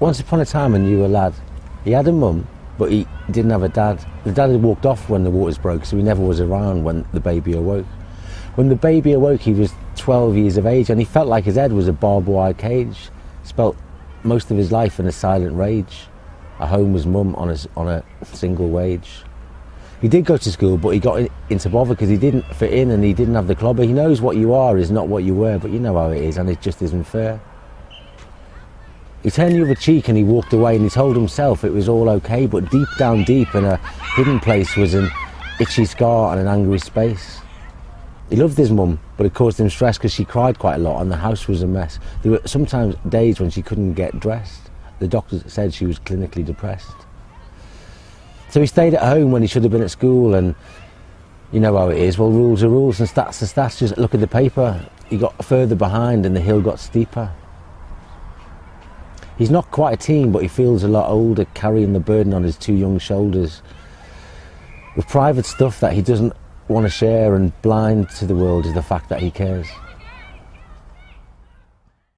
once upon a time, I knew a lad. He had a mum, but he didn't have a dad. The dad had walked off when the waters broke, so he never was around when the baby awoke. When the baby awoke, he was 12 years of age, and he felt like his head was a barbed wire cage. Spelt most of his life in a silent rage. A homeless mum on a, on a single wage. He did go to school, but he got in, into bother because he didn't fit in and he didn't have the clobber. He knows what you are is not what you were, but you know how it is, and it just isn't fair. He turned the other cheek and he walked away and he told himself it was all okay, but deep down deep in a hidden place was an itchy scar and an angry space. He loved his mum, but it caused him stress because she cried quite a lot and the house was a mess. There were sometimes days when she couldn't get dressed. The doctors said she was clinically depressed. So he stayed at home when he should have been at school and you know how it is. Well, rules are rules and stats are stats. Just look at the paper. He got further behind and the hill got steeper. He's not quite a teen, but he feels a lot older, carrying the burden on his two young shoulders. With private stuff that he doesn't want to share and blind to the world is the fact that he cares.